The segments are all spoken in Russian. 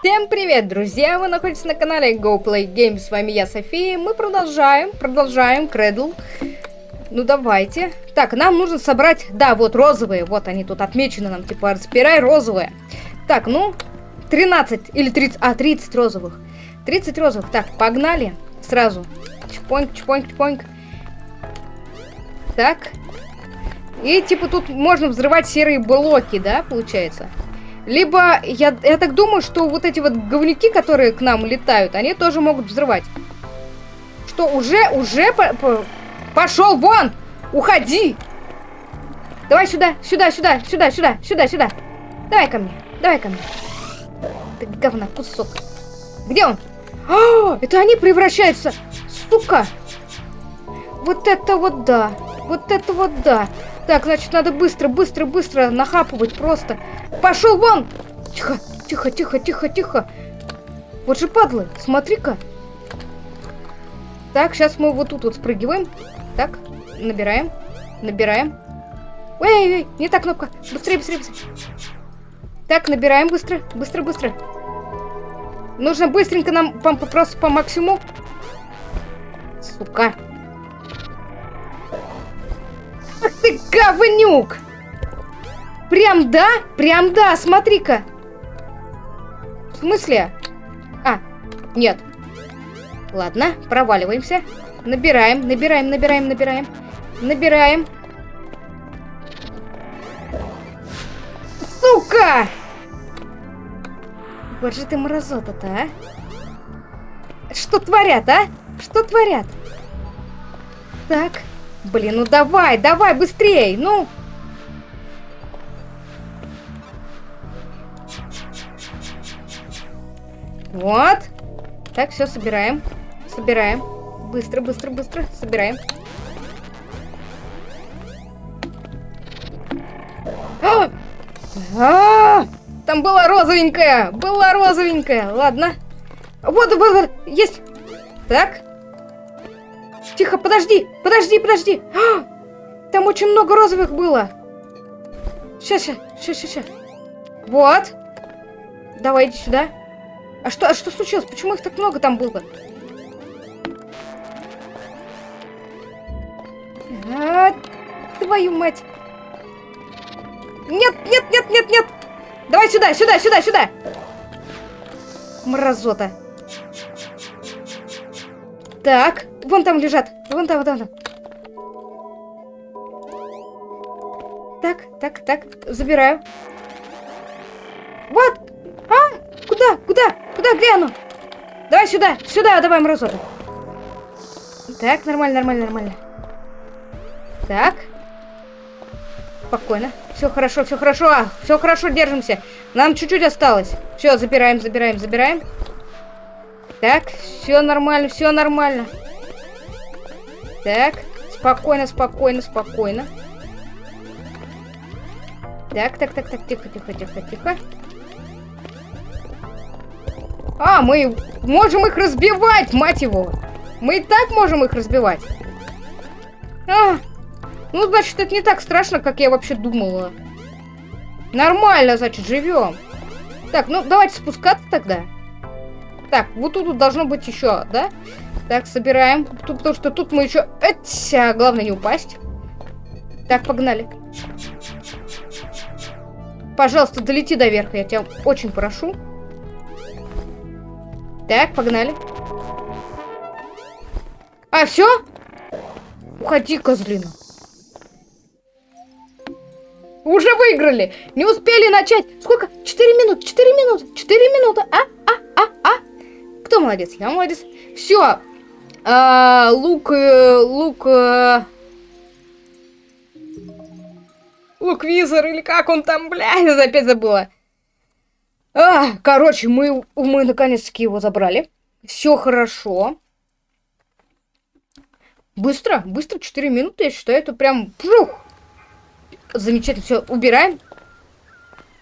Всем привет, друзья! Вы находитесь на канале GoPlay Games. С вами я, София. Мы продолжаем, продолжаем Кредл. Ну, давайте. Так, нам нужно собрать... Да, вот розовые. Вот они тут отмечены нам. Типа, разбирай розовые. Так, ну, 13 или 30... А, 30 розовых. 30 розовых. Так, погнали. Сразу. Чпоньк, чпоньк, чпоньк. Так. И, типа, тут можно взрывать серые блоки, да, получается? Либо, я, я так думаю, что вот эти вот говнюки, которые к нам летают, они тоже могут взрывать. Что, уже, уже по, по, пошел вон! Уходи! Давай сюда, сюда, сюда, сюда, сюда, сюда, сюда. Давай ко мне, давай ко мне. Ты говна, кусок. Где он? А, это они превращаются. Сука. Вот это вот да. Вот это вот да. Так, значит, надо быстро, быстро, быстро нахапывать просто. Пошел вон! Тихо, тихо, тихо, тихо, тихо. Вот же падлы, смотри-ка. Так, сейчас мы вот тут вот спрыгиваем. Так, набираем, набираем. Эй, не та кнопка. Быстрее, быстрее, быстрее. Так, набираем быстро, быстро, быстро. Нужно быстренько нам по, просто по максимуму. Сука. Ах ты говнюк! Прям да? Прям да, смотри-ка. В смысле? А, нет. Ладно, проваливаемся. Набираем, набираем, набираем, набираем. Набираем. Сука! Вот же ты мразота-то, а? Что творят, а? Что творят? Так. Блин, ну давай, давай, быстрей, ну. Вот. Так, все, собираем. Собираем. Быстро, быстро, быстро. Собираем. А! А! Там была розовенькая. Была розовенькая. Ладно. Вот, вот, вот. Есть. Так. Тихо, подожди. Подожди, подожди. А! Там очень много розовых было. Сейчас, сейчас, сейчас, сейчас. Вот. Давай, иди сюда. А что, а что случилось? Почему их так много там было? А, твою мать. Нет, нет, нет, нет, нет. Давай сюда, сюда, сюда, сюда. Мразота. Так, вон там лежат. Вон там, вон там. Так, так, так, забираю. Вот, Куда? Куда? Куда? Где оно? Давай сюда. Сюда давай, мразота. Так, нормально, нормально, нормально. Так. Спокойно. Все хорошо, все хорошо. А, все хорошо, держимся. Нам чуть-чуть осталось. Все, забираем, забираем, забираем. Так, все нормально, все нормально. Так, спокойно, спокойно, спокойно. Так, так, так, так, тихо, тихо, тихо, тихо. А, мы можем их разбивать, мать его. Мы и так можем их разбивать. А, ну, значит, это не так страшно, как я вообще думала. Нормально, значит, живем. Так, ну, давайте спускаться тогда. Так, вот тут должно быть еще, да? Так, собираем. Тут, потому что тут мы еще... Этя, главное не упасть. Так, погнали. Пожалуйста, долети до верха, я тебя очень прошу. Так, погнали. А, все? Уходи, козлина. Уже выиграли. Не успели начать. Сколько? Четыре минуты. Четыре минуты. Четыре минуты. А? А? А? Кто молодец? Я молодец. Все. А, лук... Э, лук... А... Лук Визор или как он там, бля, я опять забыла. А, короче, мы, мы наконец-таки его забрали. Все хорошо. Быстро, быстро, 4 минуты, я считаю, это прям... Пжух! Замечательно, все, убираем.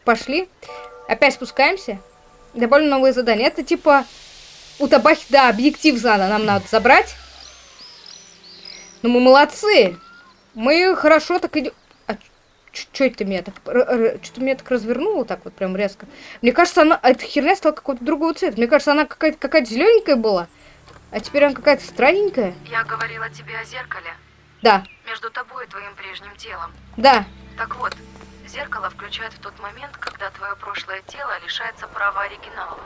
Пошли. Опять спускаемся. Добавлю новые задания. Это типа... У табахи, да, объектив надо, нам надо забрать. Ну, мы молодцы. Мы хорошо так идем... А, Что это меня так... Что-то меня так развернуло так вот прям резко. Мне кажется, она... Эта херня стала какого-то другого цвета. Мне кажется, она какая-то какая зелененькая была. А теперь она какая-то странненькая. Я говорила тебе о зеркале. Да. Между тобой и твоим прежним телом. Да. Так вот, зеркало включает в тот момент, когда твое прошлое тело лишается права оригинала.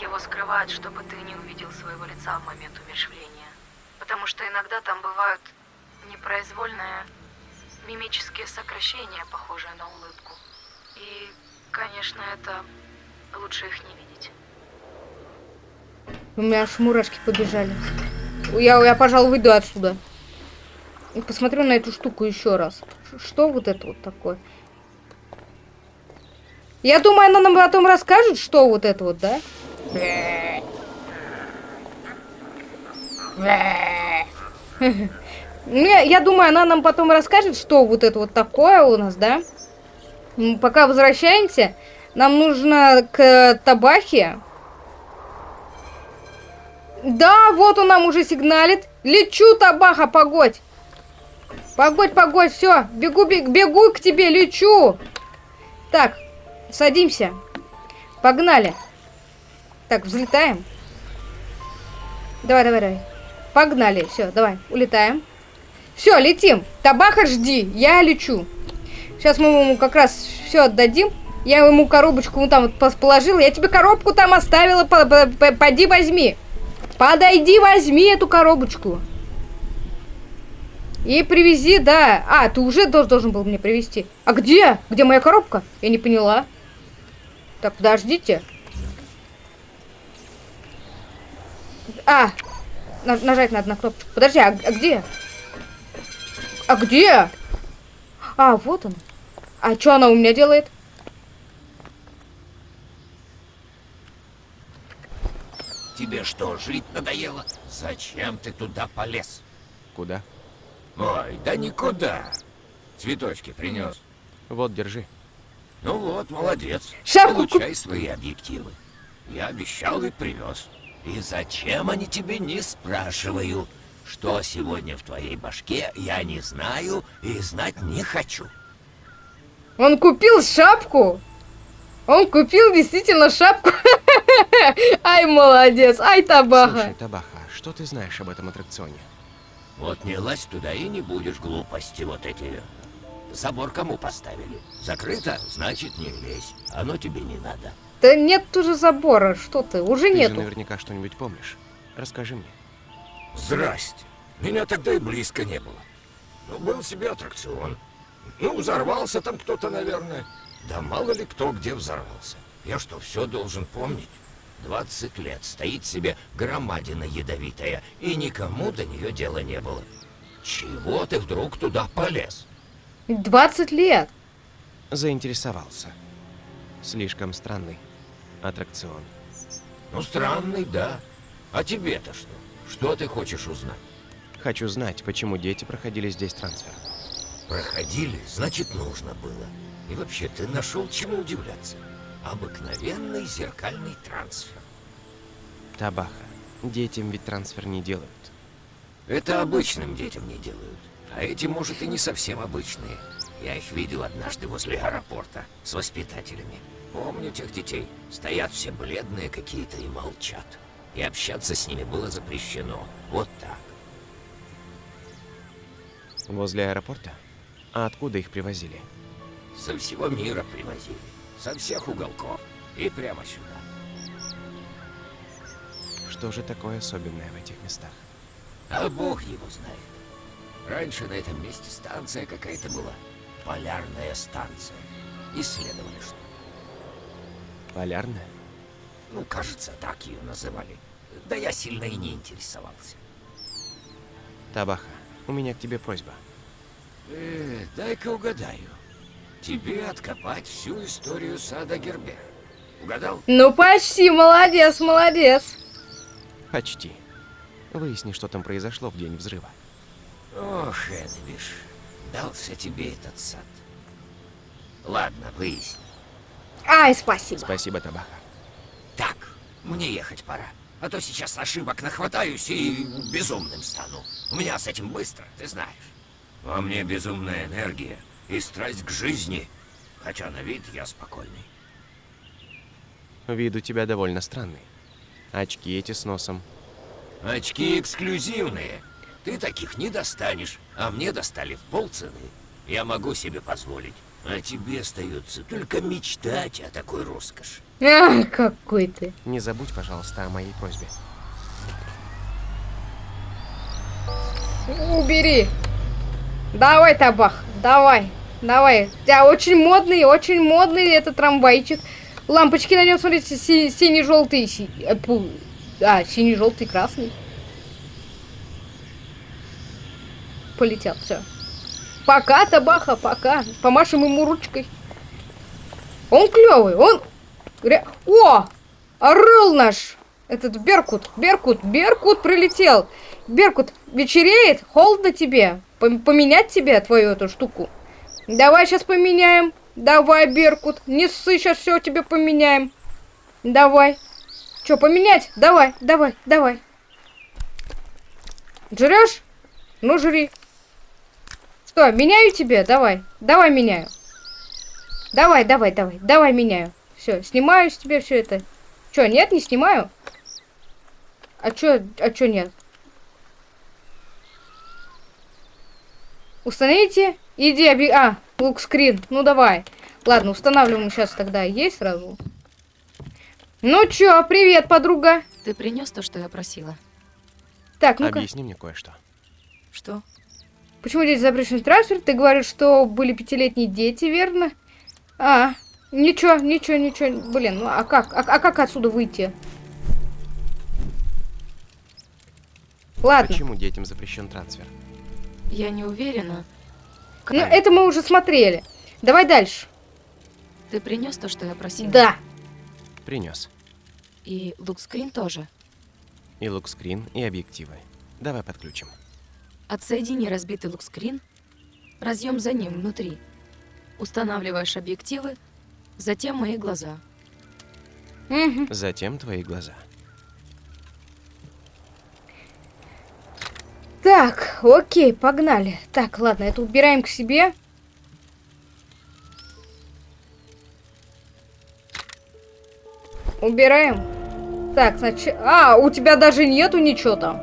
Его скрывают, чтобы ты не увидел своего лица в момент умершвления. Потому что иногда там бывают непроизвольные мимические сокращения, похожие на улыбку. И, конечно, это лучше их не видеть. У меня аж мурашки побежали. Я, я, пожалуй, выйду отсюда. И посмотрю на эту штуку еще раз. Что вот это вот такое? Я думаю, она нам потом расскажет, что вот это вот, да? Я, думаю, она нам потом расскажет, что вот это вот такое у нас, да? Пока возвращаемся, нам нужно к табахе. Да, вот он нам уже сигналит. Лечу, табаха, погодь. Погодь, погодь, все. Бегу, бегу, бегу к тебе, лечу. Так, садимся. Погнали. Так, взлетаем. Давай, давай, давай. Погнали. Все, давай, улетаем. Все, летим. Табаха, жди. Я лечу. Сейчас мы ему как раз все отдадим. Я ему коробочку вот там вот положила. Я тебе коробку там оставила. Поди возьми. Подойди, возьми эту коробочку. И привези, да. А, ты уже должен был мне привезти. А где? Где моя коробка? Я не поняла. Так, подождите. А, нажать надо на кнопку. Подожди, а, а где? А где? А, вот он. А что она у меня делает? Тебе что, жить надоело? Зачем ты туда полез? Куда? Ой, да никуда. Цветочки принес. Вот, держи. Ну вот, молодец. Шапку Получай свои объективы. Я обещал и привез. И зачем они тебе не спрашиваю? Что сегодня в твоей башке, я не знаю и знать не хочу. Он купил шапку? Он купил действительно шапку? Ай, молодец, ай, Табаха. Слушай, Табаха, что ты знаешь об этом аттракционе? Вот не лазь туда и не будешь глупости вот эти. Забор кому поставили? Закрыто? Значит, не лезь. Оно тебе не надо. Да нет уже забора, что ты, уже ты нету. Ты наверняка что-нибудь помнишь. Расскажи мне. Здрасте. Меня тогда и близко не было. Ну, был себе аттракцион. Ну, взорвался там кто-то, наверное. Да мало ли кто где взорвался. Я что, все должен помнить? 20 лет стоит себе громадина ядовитая, и никому до нее дела не было. Чего ты вдруг туда полез? 20 лет. Заинтересовался. Слишком странный аттракцион. Ну, странный, да. А тебе-то что? Что ты хочешь узнать? Хочу знать, почему дети проходили здесь трансфер. Проходили, значит, нужно было. И вообще, ты нашел чему удивляться. Обыкновенный зеркальный трансфер. Табаха. Детям ведь трансфер не делают. Это обычным детям не делают. А эти, может, и не совсем обычные. Я их видел однажды возле аэропорта с воспитателями. Помню тех детей. Стоят все бледные какие-то и молчат. И общаться с ними было запрещено. Вот так. Возле аэропорта? А откуда их привозили? Со всего мира привозили. Со всех уголков. И прямо сюда. Что же такое особенное в этих местах? А бог его знает. Раньше на этом месте станция какая-то была. Полярная станция. Исследовали что Полярная? Ну, кажется, так ее называли. Да я сильно и не интересовался. Табаха, у меня к тебе просьба. Э, дай-ка угадаю. Тебе откопать всю историю сада Гербер. Угадал? Ну почти, молодец, молодец. Почти. Выясни, что там произошло в день взрыва. Ох, Энвиш, дался тебе этот сад. Ладно, выясни. Ай, спасибо. Спасибо, Табаха. Так, мне ехать пора. А то сейчас ошибок нахватаюсь и безумным стану. У меня с этим быстро, ты знаешь. Во мне безумная энергия, и страсть к жизни. Хотя на вид я спокойный. Вид у тебя довольно странный. Очки эти с носом. Очки эксклюзивные. Ты таких не достанешь, а мне достали в полцены. Я могу себе позволить. А тебе остается только мечтать о такой роскоши. А, какой ты. Не забудь, пожалуйста, о моей просьбе. Убери. Давай, табах, давай, давай. У тебя очень модный, очень модный этот трамвайчик. Лампочки на нем, смотрите, си- синий-желтый. си- э, А, синий-желтый, красный. Полетел, все. Пока, табаха, пока. Помашем ему ручкой. Он клевый, он... О! Орел наш! Этот Беркут, Беркут, Беркут прилетел. Беркут, вечереет? Холодно тебе? Пом- Поменять тебе твою эту штуку? Давай сейчас поменяем. Давай, Беркут, не ссы, сейчас все тебе поменяем. Давай. Че, поменять? Давай, давай, давай. Жрешь? Ну, жри. Что, меняю тебе? Давай, давай меняю. Давай, давай, давай, давай меняю. Все, снимаю с тебя все это. Че, нет, не снимаю? А чё, а чё нет? Установите. Иди, оби... А, лук-скрин. Ну, давай. Ладно, устанавливаем сейчас тогда. Есть сразу? Ну чё, привет, подруга. Ты принес то, что я просила? Так, ну-ка. Объясни мне кое-что. Что? Почему здесь запрещен трансфер? Ты говоришь, что были пятилетние дети, верно? А, ничего, ничего, ничего. Блин, ну а как? А, а как отсюда выйти? Ладно. Почему детям запрещен трансфер? Я не уверена. Ну, это мы уже смотрели. Давай дальше. Ты принес то, что я просила? Да. Принес. И лукскрин тоже. И лукскрин, и объективы. Давай подключим. Отсоедини разбитый лукскрин, разъем за ним внутри. Устанавливаешь объективы, затем мои глаза. Затем твои глаза. Так, окей, погнали. Так, ладно, это убираем к себе. Убираем. Так, значит... А, у тебя даже нету ничего там.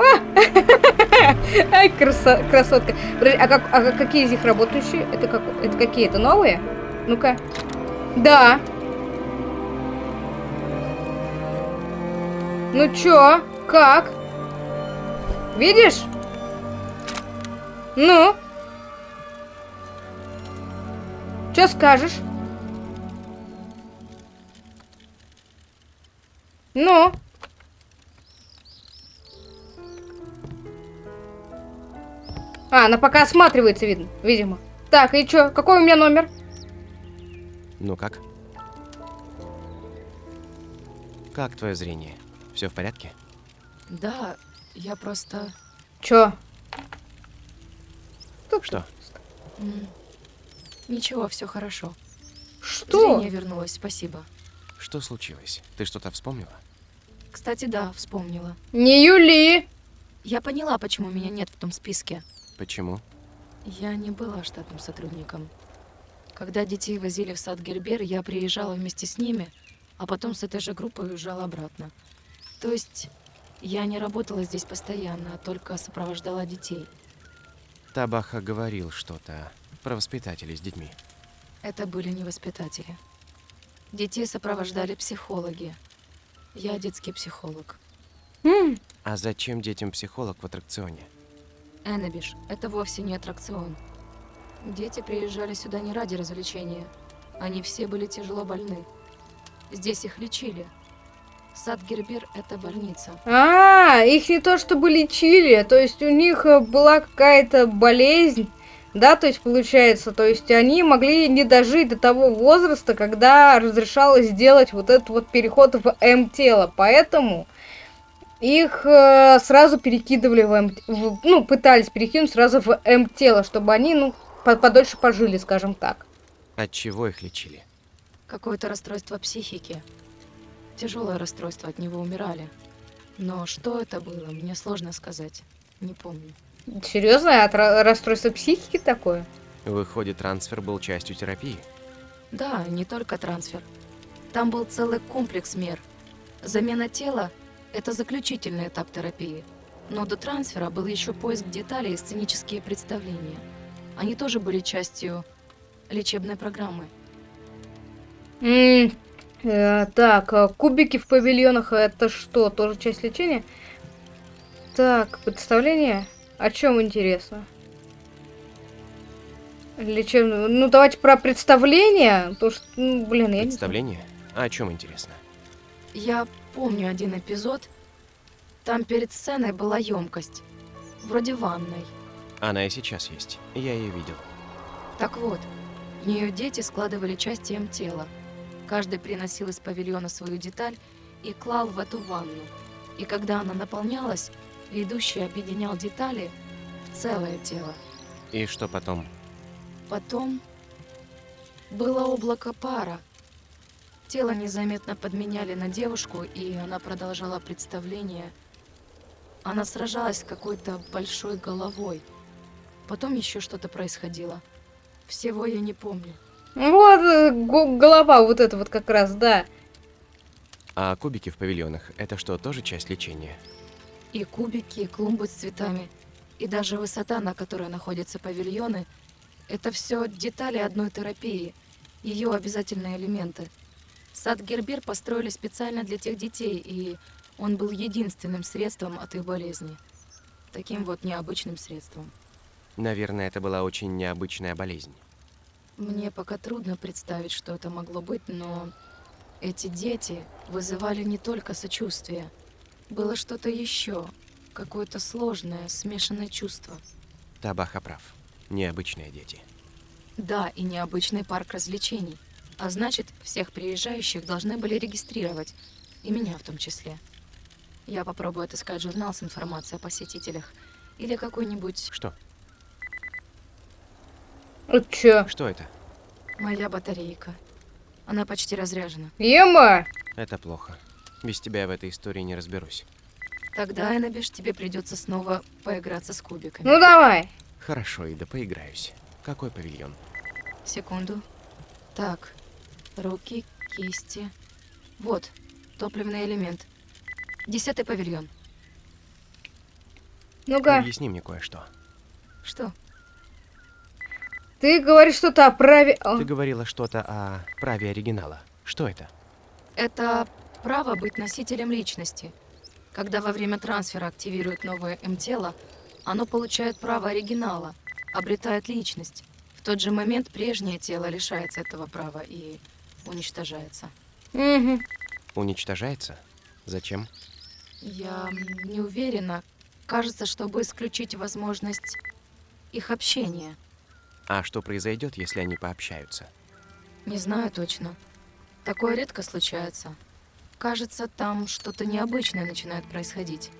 Ай, красотка. А, как, а какие из них работающие? Это, как, это какие? Это новые? Ну-ка. Да. Ну чё? Как? Видишь? Ну? Чё скажешь? Ну? А, она пока осматривается, видно, видимо. Так, и чё? Какой у меня номер? Ну как? Как твое зрение? Все в порядке? Да, я просто... Чё? Что? м, Ничего, все хорошо. Что? Зрение вернулось, спасибо. Что случилось? Ты что-то вспомнила? Кстати, да, вспомнила. Не Юли! Я поняла, почему меня нет в том списке. Почему? Я не была штатным сотрудником. Когда детей возили в сад Гербер, я приезжала вместе с ними, а потом с этой же группой уезжала обратно. То есть я не работала здесь постоянно, а только сопровождала детей. Табаха говорил что-то про воспитателей с детьми. Это были не воспитатели. Детей сопровождали психологи. Я детский психолог. А зачем детям психолог в аттракционе? Эннабиш – это вовсе не аттракцион. Дети приезжали сюда не ради развлечения. Они все были тяжело больны. Здесь их лечили. Сад Гербер – это больница. А, их не то чтобы лечили, то есть у них э, была какая-то болезнь, да, то есть получается, то есть они могли не дожить до того возраста, когда разрешалось сделать вот этот вот переход в М-тело, поэтому их э, сразу перекидывали в М, в- ну, пытались перекинуть сразу в М-тело, чтобы они, ну, по- подольше пожили, скажем так. От чего их лечили? Какое-то расстройство психики. Тяжелое расстройство, от него умирали. Но что это было, мне сложно сказать. Не помню. Серьезно? От ра- расстройства психики такое? Выходит, трансфер был частью терапии. Да, не только трансфер. Там был целый комплекс мер. Замена тела – это заключительный этап терапии. Но до трансфера был еще поиск деталей и сценические представления. Они тоже были частью лечебной программы. М, э, так, а кубики в павильонах это что? Тоже часть лечения? Так, представление? О чем интересно? Лечебное. Ну, давайте про представление. То что, ну, блин, я не. Представление? А о чем интересно? Я помню один эпизод. Там перед сценой была емкость. Вроде ванной. Она и сейчас есть. Я ее видел. Так вот, в нее дети складывали части им тела. Каждый приносил из павильона свою деталь и клал в эту ванну. И когда она наполнялась, ведущий объединял детали в целое тело. И что потом? Потом было облако пара. Тело незаметно подменяли на девушку, и она продолжала представление. Она сражалась с какой-то большой головой. Потом еще что-то происходило. Всего я не помню. Вот э, го- голова вот это вот как раз, да. А кубики в павильонах – это что, тоже часть лечения? И кубики, и клумбы с цветами, и даже высота, на которой находятся павильоны, это все детали одной терапии, ее обязательные элементы. Сад Гербер построили специально для тех детей, и он был единственным средством от их болезни. Таким вот необычным средством. Наверное, это была очень необычная болезнь. Мне пока трудно представить, что это могло быть, но эти дети вызывали не только сочувствие. Было что-то еще, какое-то сложное, смешанное чувство. Табаха прав. Необычные дети. Да, и необычный парк развлечений. А значит, всех приезжающих должны были регистрировать. И меня в том числе. Я попробую отыскать журнал с информацией о посетителях. Или какой-нибудь... Что? Вот чё? Что это? Моя батарейка. Она почти разряжена. Ема! Это плохо. Без тебя я в этой истории не разберусь. Тогда, Эннабиш, тебе придется снова поиграться с кубиками. Ну давай. Хорошо, Ида, поиграюсь. Какой павильон? Секунду. Так. Руки, кисти. Вот. Топливный элемент. Десятый павильон. Ну-ка. Объясни мне кое-что. Что? Ты говоришь что-то о праве... О, Ты говорила что-то о праве оригинала. Что это? Это право быть носителем личности. Когда во время трансфера активирует новое М-тело, оно получает право оригинала, обретает личность. В тот же момент прежнее тело лишается этого права и уничтожается. мгм. Уничтожается? Зачем? Я не уверена. Кажется, чтобы исключить возможность их общения. А что произойдет, если они пообщаются? Не знаю точно. Такое редко случается. Кажется, там что-то необычное начинает происходить.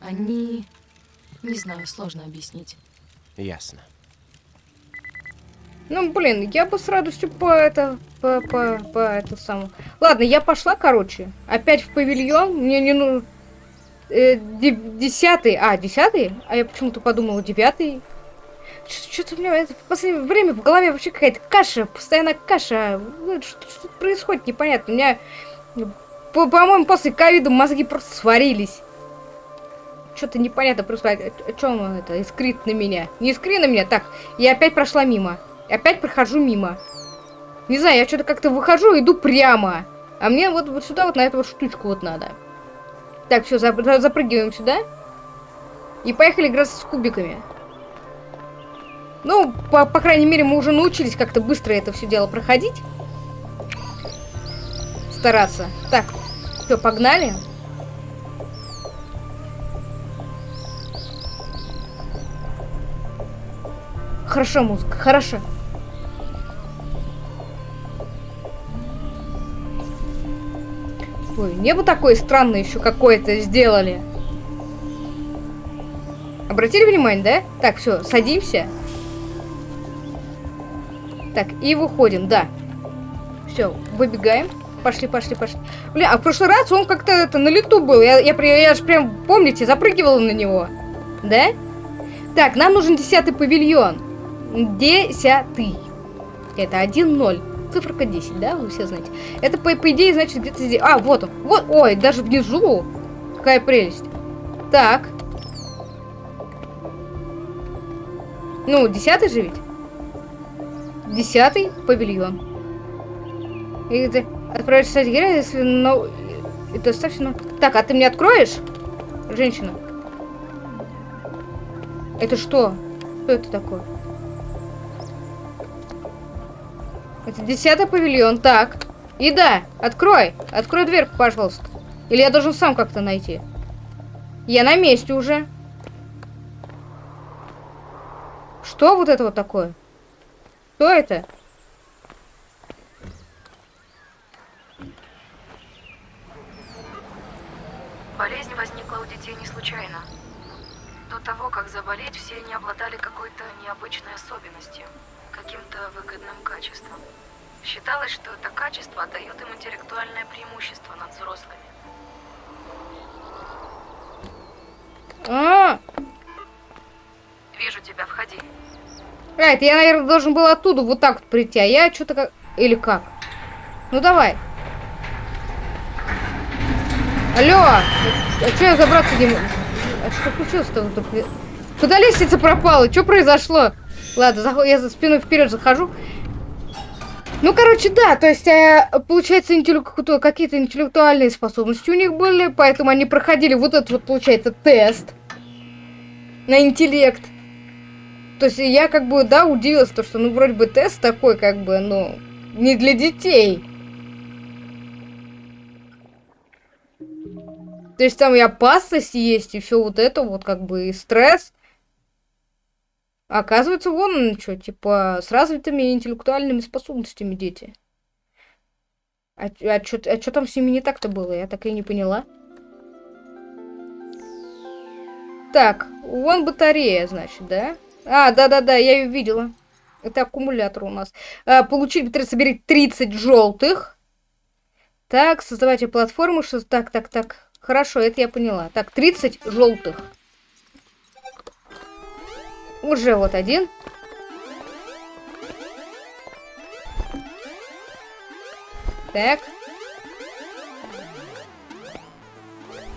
Они... Не знаю, сложно объяснить. Ясно. Ну, блин, я бы с радостью по это... По, по, по это самое... Ладно, я пошла, короче. Опять в павильон. Мне не ну... э, де- десятый... А, десятый? А я почему-то подумала, девятый. Что-то у меня в последнее время в голове вообще какая-то каша. Постоянно каша. Ну, Что, что происходит, непонятно. У меня, по- по-моему, после ковида мозги просто сварились. Что-то непонятно происходит. О чем он это? Искрит на меня. Не искри на меня. Так, я опять прошла мимо. И опять прохожу мимо. Не знаю, я что-то как-то выхожу, иду прямо. А мне вот, вот сюда, вот на эту вот штучку вот надо. Так, все, запрыгиваем сюда. И поехали играть с кубиками. Ну, по, по крайней мере, мы уже научились как-то быстро это все дело проходить. Стараться. Так, все, погнали. Хорошо, музыка, хорошо. Ой, небо такое странное еще какое-то сделали. Обратили внимание, да? Так, все, садимся. Так, и выходим, да. Все, выбегаем. Пошли, пошли, пошли. Бля, а в прошлый раз он как-то это на лету был. Я, я, я же прям, помните, запрыгивала на него. Да? Так, нам нужен десятый павильон. Десятый. Это 1-0. Циферка 10, да? Вы все знаете. Это, по, по идее, значит, где-то здесь. А, вот он. Вот. Ой, даже внизу. Какая прелесть. Так. Ну, десятый же ведь? Десятый павильон. И это отправишь сайт героя, если но... И достаточно... Так, а ты мне откроешь? Женщина. Это что? Что это такое? Это десятый павильон. Так. Еда, открой. Открой дверь, пожалуйста. Или я должен сам как-то найти? Я на месте уже. Что вот это вот такое? Что это? Болезнь возникла у детей не случайно. До того, как заболеть, все они обладали какой-то необычной особенностью, каким-то выгодным качеством. Считалось, что это качество дает им интеллектуальное преимущество над взрослыми. А, Вижу тебя, входи. а, это я, наверное, должен был оттуда вот так вот прийти, а я что-то как... Или как? Ну, давай. Алло! А что я забраться не могу? А что случилось-то? Куда лестница пропала? Что произошло? Ладно, зах- я за спиной вперед захожу. Ну, короче, да, то есть, э, получается, интеллек- какие-то интеллектуальные способности у них были, поэтому они проходили вот этот вот, получается, тест на интеллект. То есть я как бы, да, удивилась, то, что, ну, вроде бы тест такой, как бы, ну, не для детей. То есть там и опасность есть, и все вот это вот, как бы, и стресс. Оказывается, вон он что, типа, с развитыми интеллектуальными способностями дети. А, а что а чё там с ними не так-то было? Я так и не поняла. Так, вон батарея, значит, да? А, да-да-да, я ее видела. Это аккумулятор у нас. А, получить батарею, собери 30 желтых. Так, создавайте платформу, что... Так, так, так. Хорошо, это я поняла. Так, 30 желтых. Уже вот один. Так.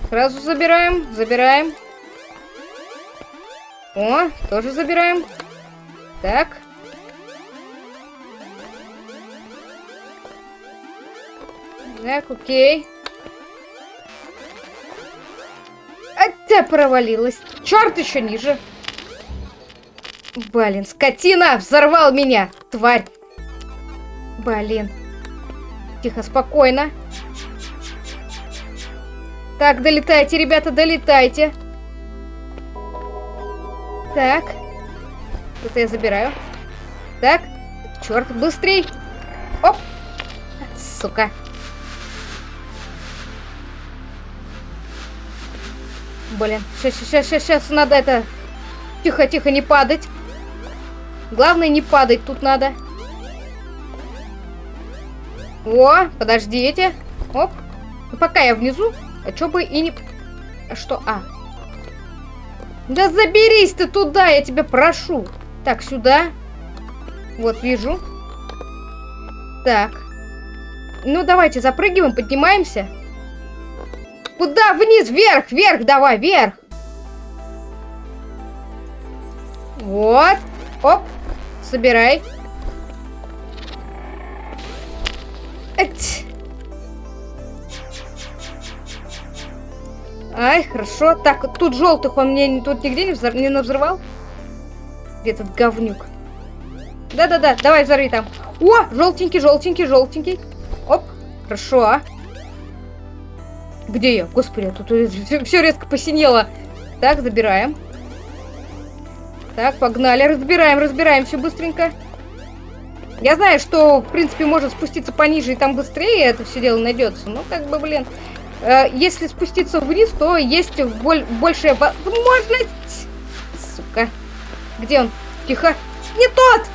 Сразу забираем, забираем. О, тоже забираем. Так. Так, окей. Опять провалилась. Черт еще ниже. Блин, скотина! Взорвал меня! Тварь! Блин. Тихо, спокойно. Так, долетайте, ребята, долетайте. Так. Это я забираю. Так. Черт, быстрей. Оп. Сука. Блин, сейчас, сейчас, сейчас, сейчас надо это... Тихо, тихо, не падать. Главное, не падать тут надо. О, подождите. Оп. Ну, пока я внизу, а чё бы и не... А Что? А. Да заберись ты туда, я тебя прошу. Так, сюда. Вот, вижу. Так. Ну, давайте запрыгиваем, поднимаемся. Куда? Вниз, вверх, вверх, давай, вверх. Вот. Оп. Собирай. Ай, хорошо. Так, тут желтых он мне тут нигде не, взор... не навзрывал? Где этот говнюк? Да-да-да, давай взорви там. О, желтенький, желтенький, желтенький. Оп, хорошо. Где я? Господи, тут все резко посинело. Так, забираем. Так, погнали, разбираем, разбираем все быстренько. Я знаю, что, в принципе, может спуститься пониже и там быстрее это все дело найдется. Но, как бы, блин, э, если спуститься вниз, то есть боль большая возможность. Сука. Где он? Тихо. Не тот!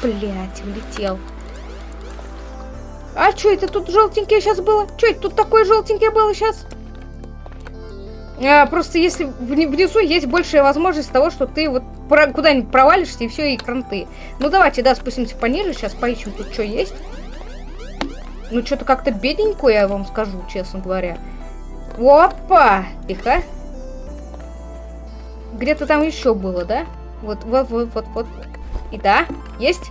Блять, улетел. А что это тут желтенькое сейчас было? Что это тут такое желтенькое было сейчас? А, просто если внизу есть большая возможность того, что ты вот куда-нибудь провалишься, и все, и кранты. Ну, давайте, да, спустимся пониже, сейчас поищем тут, что есть. Ну, что-то как-то бедненько, я вам скажу, честно говоря. Опа! Тихо. Где-то там еще было, да? Вот, вот, вот, вот, вот. И да, есть.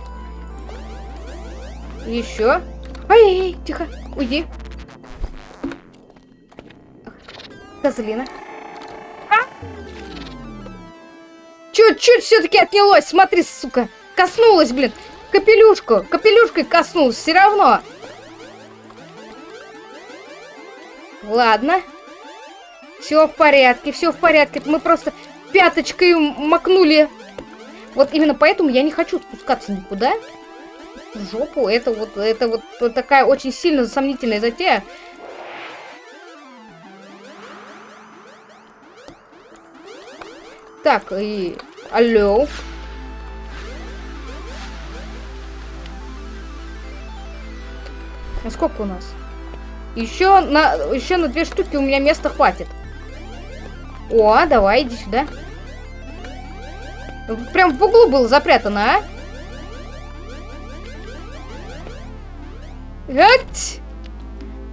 Еще. Ай, тихо, уйди. Козлина. Чуть-чуть все-таки отнялось, смотри, сука. Коснулась, блин. Капелюшку, капелюшкой коснулась, все равно. Ладно. Все в порядке, все в порядке. Мы просто пяточкой макнули. Вот именно поэтому я не хочу спускаться никуда. В жопу. Это вот, это вот, вот такая очень сильно сомнительная затея. Так, и... Алло. А сколько у нас? Еще на, еще на две штуки у меня места хватит. О, давай, иди сюда. Прям в углу было запрятано, а?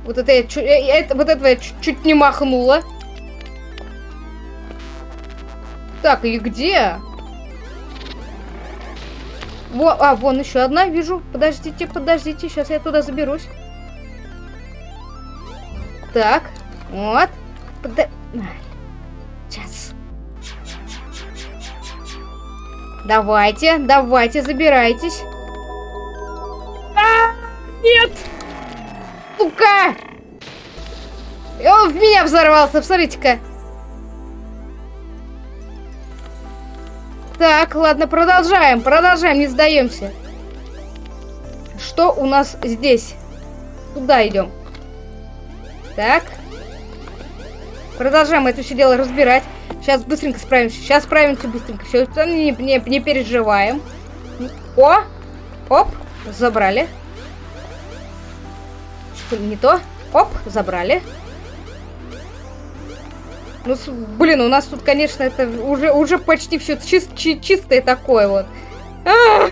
Вот это я, чу- э, это, вот этого я чуть-чуть не махнула. Так, и где? Во, а, вон еще одна, вижу. Подождите, подождите, сейчас я туда заберусь. Так, вот. Подо... Сейчас. Давайте, давайте, забирайтесь. А, нет! Сука! И он в меня взорвался, посмотрите-ка. Так, ладно, продолжаем, продолжаем, не сдаемся. Что у нас здесь? Туда идем. Так. Продолжаем это все дело разбирать. Сейчас быстренько справимся. Сейчас справимся быстренько. Все, не, не, не переживаем. О! Оп! Забрали. Не то. Оп! Забрали. Ну, блин, у нас тут, конечно, это уже, уже почти все чистое такое вот. А!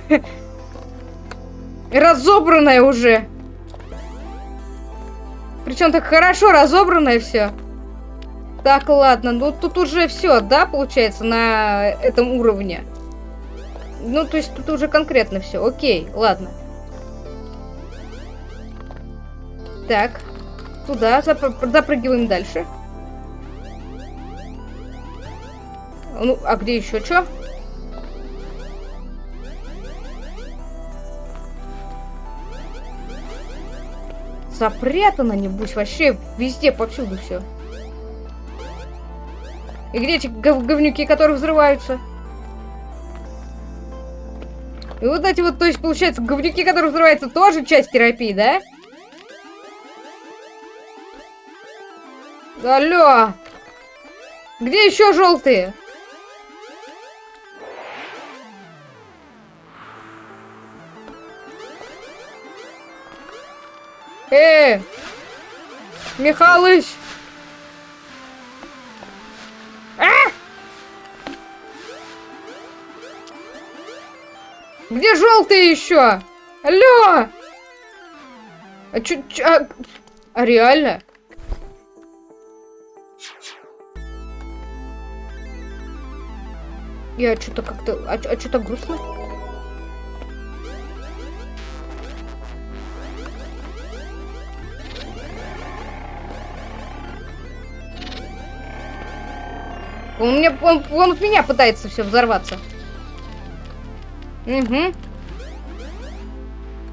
Разобранное уже. Причем так хорошо разобранное все. Так, ладно, ну тут уже все, да, получается, на этом уровне. Ну, то есть тут уже конкретно все. Окей, ладно. Так, туда запр- запрыгиваем дальше. Ну, а где еще что? Запрятано, небось, вообще везде, повсюду все. И где эти гов- говнюки, которые взрываются? И вот эти вот, то есть, получается, говнюки, которые взрываются, тоже часть терапии, да? Алло! Где еще желтые? Э! Михалыч! А! Где желтые еще? Алло! А чё, чё, а, а реально? Я что-то как-то... А, а что-то грустно? Он, мне, он, он в меня пытается все взорваться. Угу.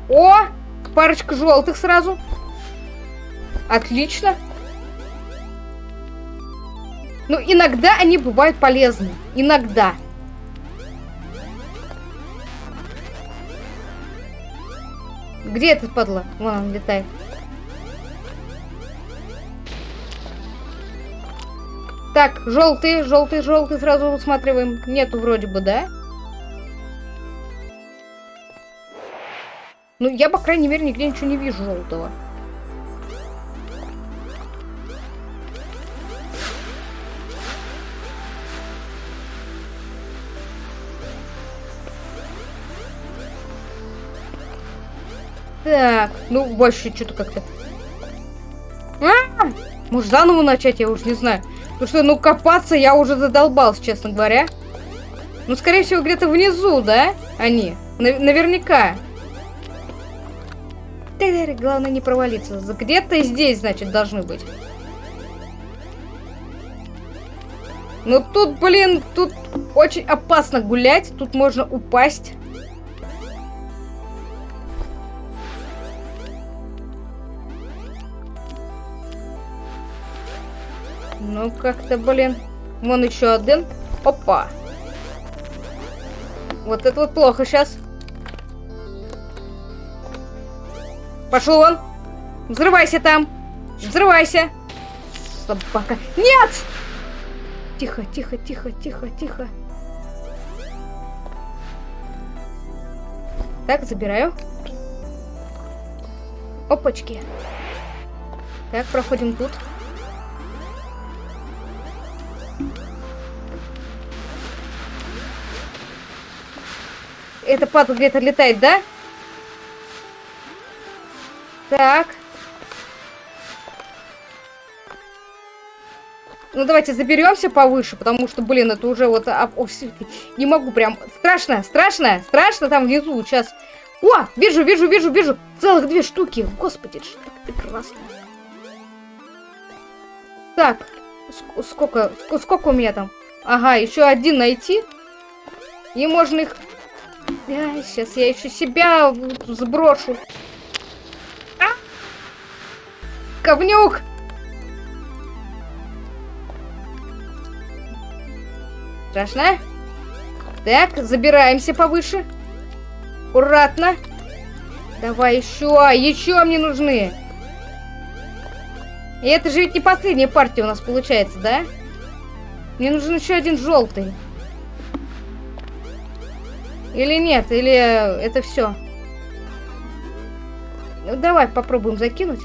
О! Парочка желтых сразу. Отлично. Ну, иногда они бывают полезны. Иногда. Где этот падла? Вон он Так, желтый, желтый, желтый сразу усматриваем. Нету вроде бы, да? Ну, я, по крайней мере, нигде ничего не вижу желтого. Так, ну, больше что-то как-то... -а! Может, заново начать, я уж не знаю. Потому что, ну, копаться я уже задолбался, честно говоря. Ну, скорее всего, где-то внизу, да? Они. На- наверняка. Главное не провалиться. Где-то здесь, значит, должны быть. Ну тут, блин, тут очень опасно гулять. Тут можно упасть. Ну, как-то, блин. Вон еще один. Опа. Вот это вот плохо сейчас. Пошел вон. Взрывайся там. Взрывайся. Собака. Нет! Тихо, тихо, тихо, тихо, тихо. Так, забираю. Опачки. Так, проходим тут. Это падла где-то летает, да? Так. Ну, давайте заберемся повыше, потому что, блин, это уже вот... а, о, не могу прям... Страшно, страшно, страшно там внизу. Сейчас... О, вижу, вижу, вижу, вижу. Целых две штуки. Господи, это ж так прекрасно. Так. ск- Сколько, ск- сколько у меня там? Ага, еще один найти. И можно их... сейчас я еще себя сброшу. А! Говнюк! Страшно? Так, забираемся повыше. Аккуратно. Давай еще, еще мне нужны. И это же ведь не последняя партия у нас получается, да? Мне нужен еще один желтый. Или нет, или это все. Ну, давай попробуем закинуть.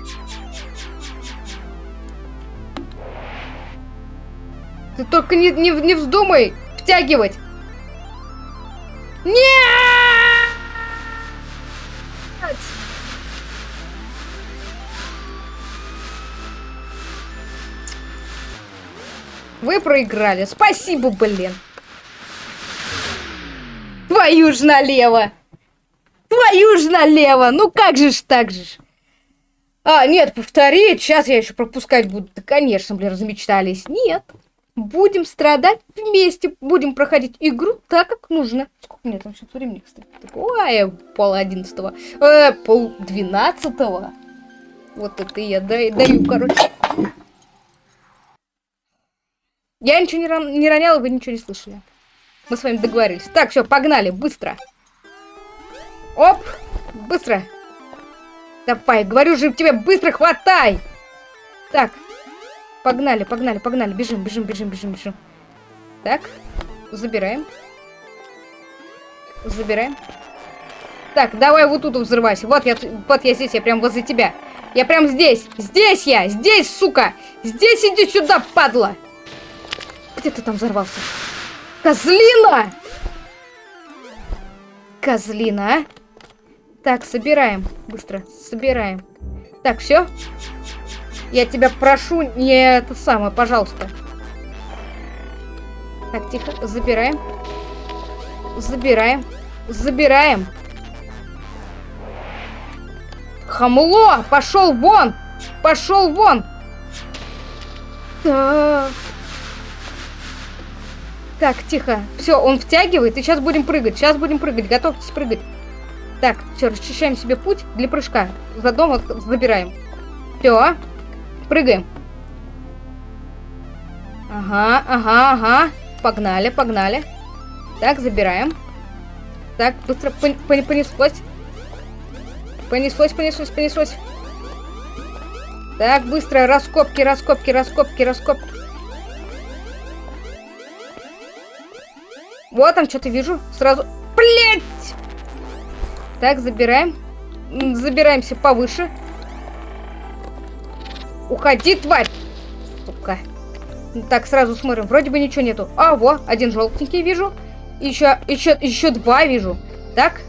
Ты только не, не, не вздумай втягивать. Нет! Вы проиграли. Спасибо, блин. Твою ж налево. Твою ж налево. Ну как же ж так же ж. А, нет, повторить. Сейчас я еще пропускать буду. Да, конечно, блин, размечтались. Нет. Будем страдать вместе. Будем проходить игру так, как нужно. Сколько меня там сейчас времени, кстати? Ой, пол одиннадцатого. Э, пол двенадцатого. Вот это я дай- даю, короче. Я ничего не, ран- не роняла, вы ничего не слышали. Мы с вами договорились. Так, все, погнали, быстро. Оп, быстро. Давай, говорю же тебе, быстро хватай. Так, погнали, погнали, погнали. Бежим, бежим, бежим, бежим, бежим. Так, забираем. Забираем. Так, давай вот тут взрывайся. Вот я, вот я здесь, я прям возле тебя. Я прям здесь. Здесь я, здесь, сука. Здесь иди сюда, падла. Где ты там взорвался? Козлина! Козлина, а? Так, собираем. Быстро, собираем. Так, все. Я тебя прошу, не это самое, пожалуйста. Так, тихо, забираем. Забираем. Забираем. Хамло! Пошел вон! Пошел вон! Так. Так, тихо. Все, он втягивает, и сейчас будем прыгать. Сейчас будем прыгать. Готовьтесь прыгать. Так, все, расчищаем себе путь для прыжка. Заодно вот забираем. Все. Прыгаем. Ага, ага, ага. Погнали, погнали. Так, забираем. Так, быстро пон- пон- понеслось. Понеслось, понеслось, понеслось. Так, быстро. Раскопки, раскопки, раскопки, раскопки. Вот там что-то вижу. Сразу... Блять! Так, забираем. Забираемся повыше. Уходи, тварь! Сука. Так, сразу смотрим. Вроде бы ничего нету. А, во, один желтенький вижу. Еще, еще, еще два вижу. Так.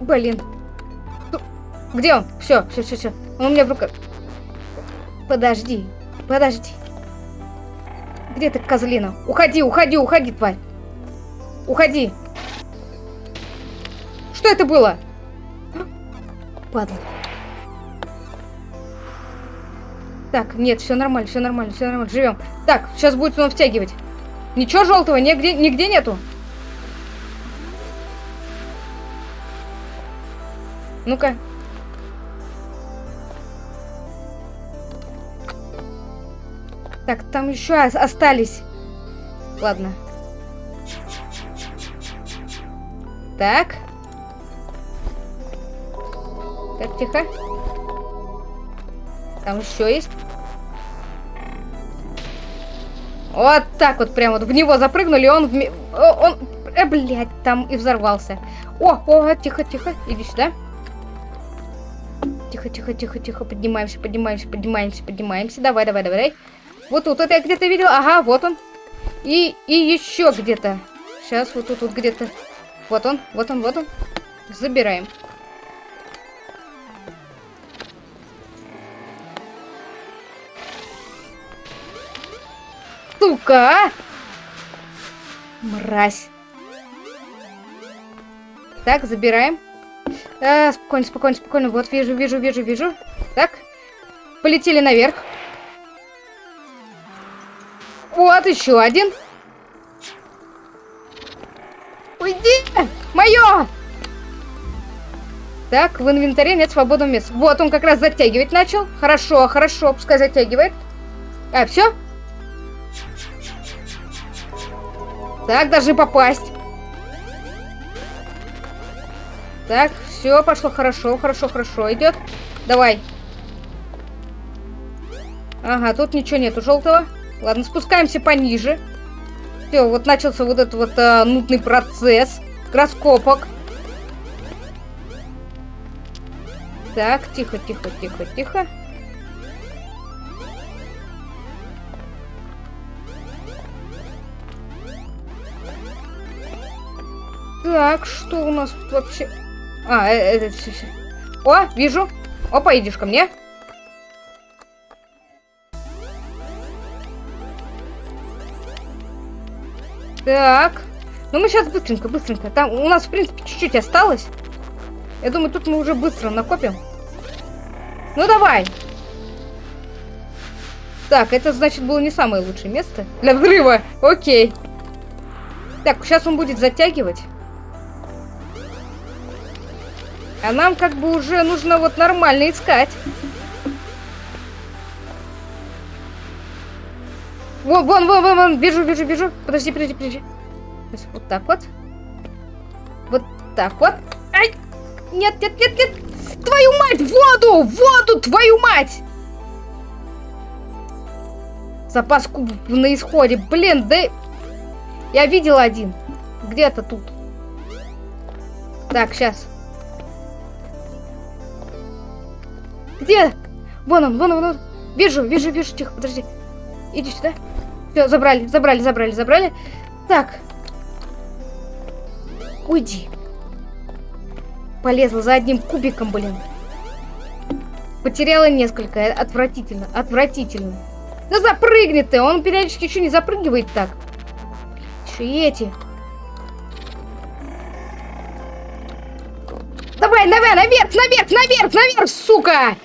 Блин. Где он? Все, все, все, все. Он у меня в руках. Подожди, подожди. Где ты, козлина? Уходи, уходи, уходи, тварь. Уходи. Что это было? Падла. Так, нет, все нормально, все нормально, все нормально, живем. Так, сейчас будет он втягивать. Ничего желтого нигде, нигде нету. Ну-ка. Так, там еще ос- остались. Ладно. Так. Так, тихо. Там еще есть. Вот так вот прям вот в него запрыгнули, он, о, он, э, блядь, там и взорвался. О, о, тихо, тихо, иди сюда. Тихо, тихо, тихо, тихо, поднимаемся, поднимаемся, поднимаемся, поднимаемся. Давай, давай, давай. Вот тут, это я где-то видел, ага, вот он. И, и еще где-то. Сейчас, вот тут, вот где-то. Вот он, вот он, вот он. Забираем. Сука! а! Мразь. Так, забираем. А, спокойно, спокойно, спокойно. Вот, вижу, вижу, вижу, вижу. Так. Полетели наверх. Вот еще один. Уйди! Мое! Так, в инвентаре нет свободного места. Вот, он как раз затягивать начал. Хорошо, хорошо, пускай затягивает. А, все? Так, даже попасть. Так, все, пошло хорошо, хорошо, хорошо идет. Давай. Ага, тут ничего нету желтого. Ладно, спускаемся пониже. Все, вот начался вот этот вот а, нудный процесс раскопок. Так, тихо, тихо, тихо, тихо. Так, что у нас тут вообще? А, э- это все, все. О, вижу. Опа, идешь ко мне. Так. Ну мы сейчас быстренько, быстренько. Там у нас, в принципе, чуть-чуть осталось. Я думаю, тут мы уже быстро накопим. Ну давай. Так, это значит было не самое лучшее место для взрыва. Окей. Так, сейчас он будет затягивать. А нам как бы уже нужно вот нормально искать. Вон, вон, вон, вон, вон, вижу, вижу, вижу. Подожди, подожди, подожди. Вот так вот. Вот так вот. Ай! Нет, нет, нет, нет! Твою мать, воду! Воду, твою мать! Запас кубов на исходе. Блин, да... Я видел один. Где-то тут. Так, сейчас. Где? Вон он, вон он, вон он. Вижу, вижу, вижу. Тихо, подожди. Иди сюда. Все, забрали, забрали, забрали, забрали. Так. Уйди. Полезла за одним кубиком, блин. Потеряла несколько. Отвратительно, отвратительно. Да запрыгни ты! Он периодически еще не запрыгивает так. Еще и эти. Давай, давай, наверх, наверх, наверх, наверх, сука!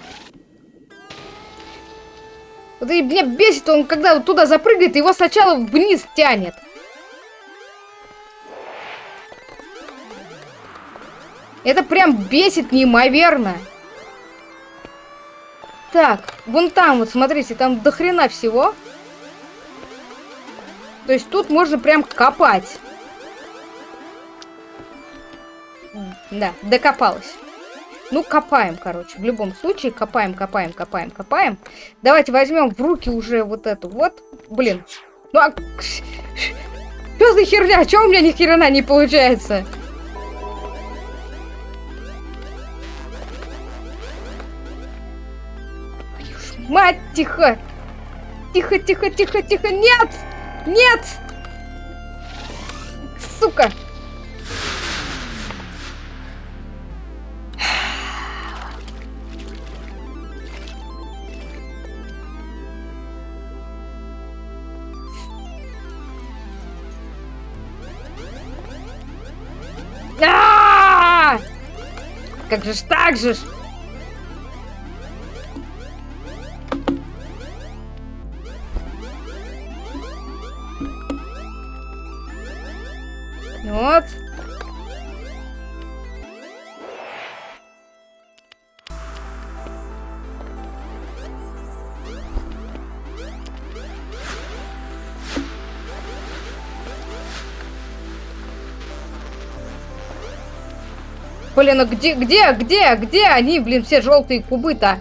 Вот и меня бесит, он когда туда запрыгает, его сначала вниз тянет. Это прям бесит неимоверно. Так, вон там вот, смотрите, там до хрена всего. То есть тут можно прям копать. Да, докопалась. Ну, копаем, короче. В любом случае, копаем, копаем, копаем, копаем. Давайте возьмем в руки уже вот эту вот. Блин. Ну, а... Что за херня? Чего у меня ни хрена не получается? Мать, тихо! Тихо, тихо, тихо, тихо! Нет! Нет! Сука! Как же ж так же ж? Вот. Блин, ну где, где, где, где они, блин, все желтые кубы-то?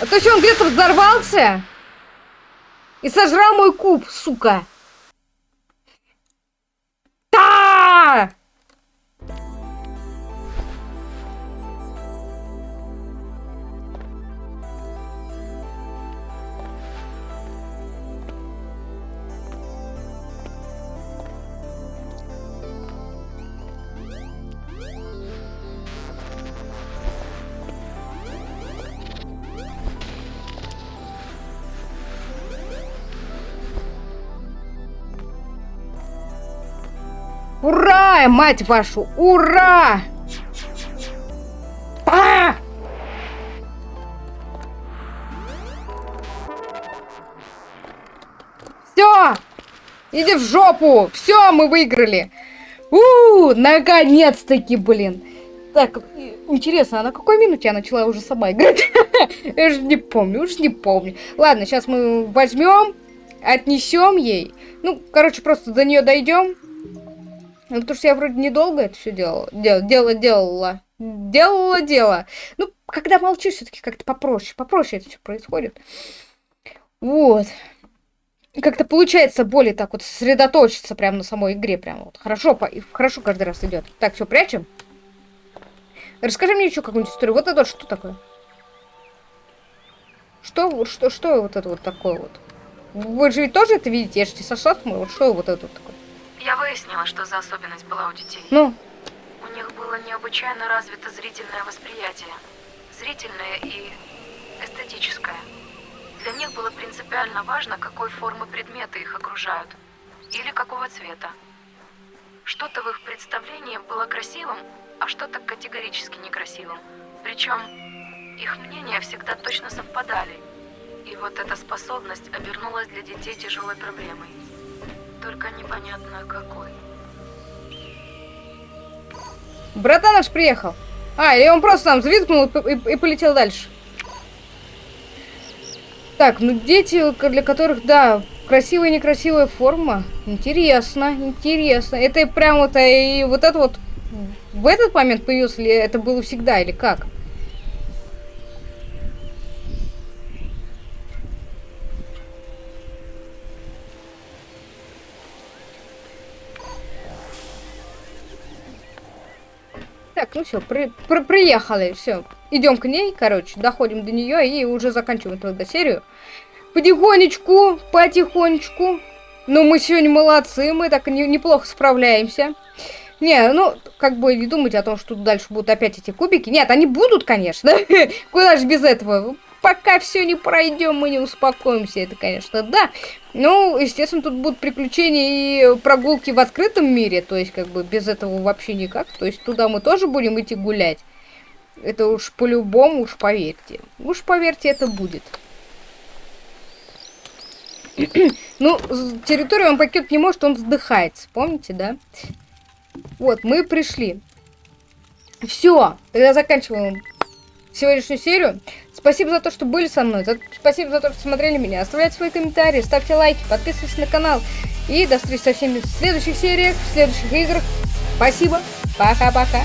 А то есть он где-то взорвался и сожрал мой куб, сука. Ура, мать вашу, ура! А! Все! Иди в жопу! Все, мы выиграли! У, наконец-таки, блин! Так, интересно, а на какой минуте я начала уже сама играть? Я же не помню, уж не помню. Ладно, сейчас мы возьмем, отнесем ей. Ну, короче, просто до нее дойдем. Ну, потому что я вроде недолго это все делала. Дел, делала, делала. Делала дело. Ну, когда молчишь, все-таки как-то попроще. Попроще это все происходит. Вот. Как-то получается более так вот сосредоточиться прямо на самой игре. Прям вот. Хорошо, по, хорошо каждый раз идет. Так, все, прячем. Расскажи мне еще какую-нибудь историю. Вот это вот что такое? Что, что, что вот это вот такое вот? Вы же ведь тоже это видите? Я же не сошла с Вот что вот это вот такое? Я выяснила, что за особенность была у детей. Ну? У них было необычайно развито зрительное восприятие. Зрительное и эстетическое. Для них было принципиально важно, какой формы предметы их окружают. Или какого цвета. Что-то в их представлении было красивым, а что-то категорически некрасивым. Причем их мнения всегда точно совпадали. И вот эта способность обернулась для детей тяжелой проблемой. Только непонятно какой. Братан наш приехал. А, или он просто там взвизгнул и, и, полетел дальше. Так, ну дети, для которых, да, красивая и некрасивая форма. Интересно, интересно. Это прям вот и вот это вот в этот момент появился ли это было всегда или как? Так, ну все, при, при, приехали, все. Идем к ней, короче, доходим до нее и уже заканчиваем тогда серию. Потихонечку, потихонечку. Ну, мы сегодня молодцы, мы так не, неплохо справляемся. Не, ну, как бы не думайте о том, что дальше будут опять эти кубики. Нет, они будут, конечно. Куда же без этого? Пока все не пройдем, мы не успокоимся, это, конечно, да. Ну, естественно, тут будут приключения и прогулки в открытом мире, то есть, как бы, без этого вообще никак. То есть, туда мы тоже будем идти гулять. Это уж по-любому, уж поверьте. Уж поверьте, это будет. ну, территорию он покинуть не может, он вздыхается. Помните, да? Вот, мы пришли. Все, тогда заканчиваем сегодняшнюю серию. Спасибо за то, что были со мной. Спасибо за то, что смотрели меня. Оставляйте свои комментарии, ставьте лайки, подписывайтесь на канал. И до встречи со всеми в следующих сериях, в следующих играх. Спасибо. Пока-пока.